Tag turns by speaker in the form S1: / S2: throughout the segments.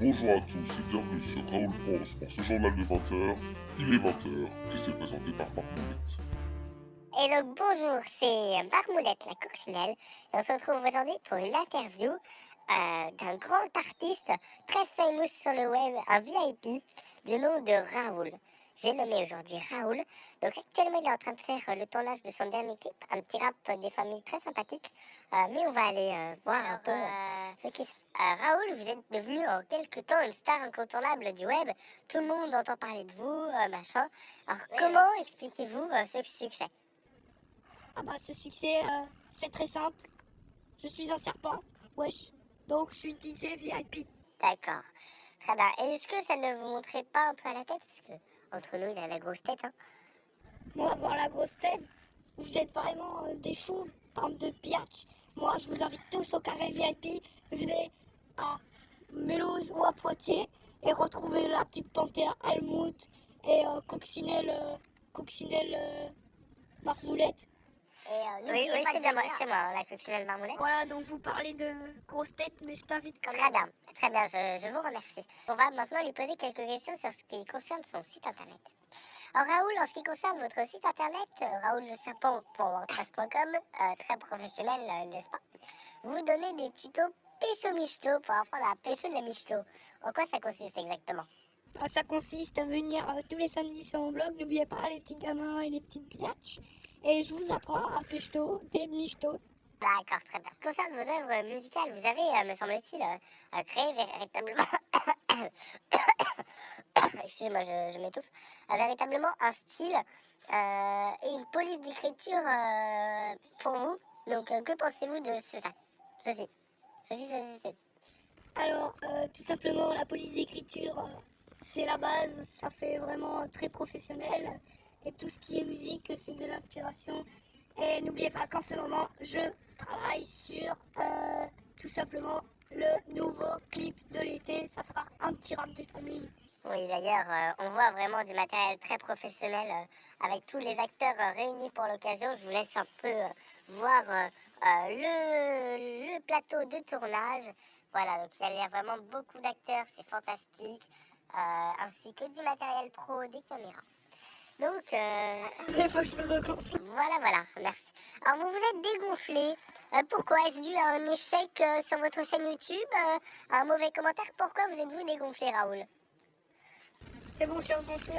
S1: Bonjour à tous et bienvenue sur Raoul France pour ce journal de 20h. Il est 20h qui s'est présenté par Marmoulette.
S2: Et donc bonjour, c'est Marmoulette la coccinelle et on se retrouve aujourd'hui pour une interview euh, d'un grand artiste très famous sur le web, un VIP du nom de Raoul. J'ai nommé aujourd'hui Raoul. Donc actuellement, il est en train de faire euh, le tournage de son dernier clip, un petit rap des familles très sympathique. Euh, mais on va aller euh, voir un peu ce qui se Raoul, vous êtes devenu en quelques temps une star incontournable du web. Tout le monde entend parler de vous, machin. Alors comment expliquez-vous ce succès?
S3: Ah bah ce succès, c'est très simple. Je suis un serpent, wesh. Donc je suis DJ VIP.
S2: D'accord. Très bien. Et est-ce que ça ne vous montrait pas un peu à la tête? Puisque entre nous, il a la grosse tête. Hein.
S3: Moi, avoir la grosse tête, vous êtes vraiment euh, des fous, bande de piatch. Moi, je vous invite tous au carré VIP. Venez à Mulhouse ou à Poitiers et retrouvez la petite panthère Helmut et euh, Coccinelle, euh, Coccinelle euh, Marmoulette.
S2: Et, oui, oui c'est moi, c'est moi, la coccinelle marmoulette.
S3: Voilà, donc vous parlez de grosse tête, mais je t'invite quand même.
S2: Très bien, très bien, je, je, vous remercie. On va maintenant lui poser quelques questions sur ce qui concerne son site internet. Alors Raoul, en ce qui concerne votre site internet, euh, Raoul le Serpent pour WordPress.com, euh, très professionnel, euh, n'est-ce pas? Vous donnez des tutos pécho-michto pour apprendre à pécho de la michto. En quoi ça consiste exactement?
S3: Ah, Ça consiste à venir tous les samedis sur mon blog, n'oubliez pas les petits gamins et les petits piatches et je vous apprends à pêcher des michto.
S2: D'accord, très bien. Concernant vos œuvres musicales, vous avez, euh, me semble-t-il, euh, créé véritablement... Excusez-moi, je, m'étouffe. véritablement un style euh, et une police d'écriture pour vous. Donc, que pensez-vous de ce, ça Ceci. Ceci, ceci, ceci.
S3: Alors, tout simplement, la police d'écriture, c'est la base. Ça fait vraiment très professionnel et tout ce qui est musique, c'est de l'inspiration. Et n'oubliez pas qu'en ce moment, je travaille sur euh, tout simplement le nouveau clip de l'été. Ça sera un petit rap des familles.
S2: Oui, d'ailleurs, euh, on voit vraiment du matériel très professionnel euh, avec tous les acteurs réunis pour l'occasion. Je vous laisse un peu voir le, le, plateau de tournage. Voilà, donc il y a vraiment beaucoup d'acteurs, c'est fantastique, ainsi que du matériel pro, des caméras. Donc, euh...
S3: il faut que je me regonfle.
S2: Voilà, voilà, merci. Alors, vous vous êtes dégonflé. Euh, pourquoi Est-ce dû à un échec euh, sur votre chaîne YouTube euh, Un mauvais commentaire? Pourquoi vous êtes-vous dégonflé, Raoul?
S3: C'est bon, je suis regonflé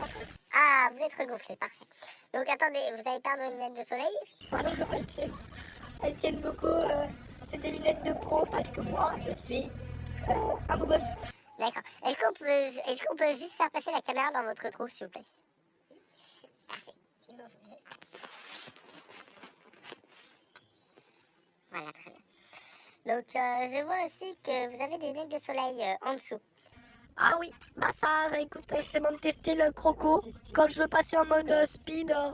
S2: Ah, vous êtes regonflé, parfait. Donc, attendez, vous avez perdu vos lunettes de soleil?
S3: Voilà, elles tiennent. Elles tiennent beaucoup. C'est des lunettes de pro parce que moi, je suis un beau gosse.
S2: D'accord. Est-ce qu'on peut, est qu'on peut juste faire passer la caméra dans votre trou, s'il vous plaît? Voilà, très bien. Donc, euh, je vois aussi que vous avez des lunettes de soleil euh, en dessous.
S3: Ah oui, bah ça, écoute, c'est bon de tester le croco. Quand je veux passer en mode euh, speed, euh,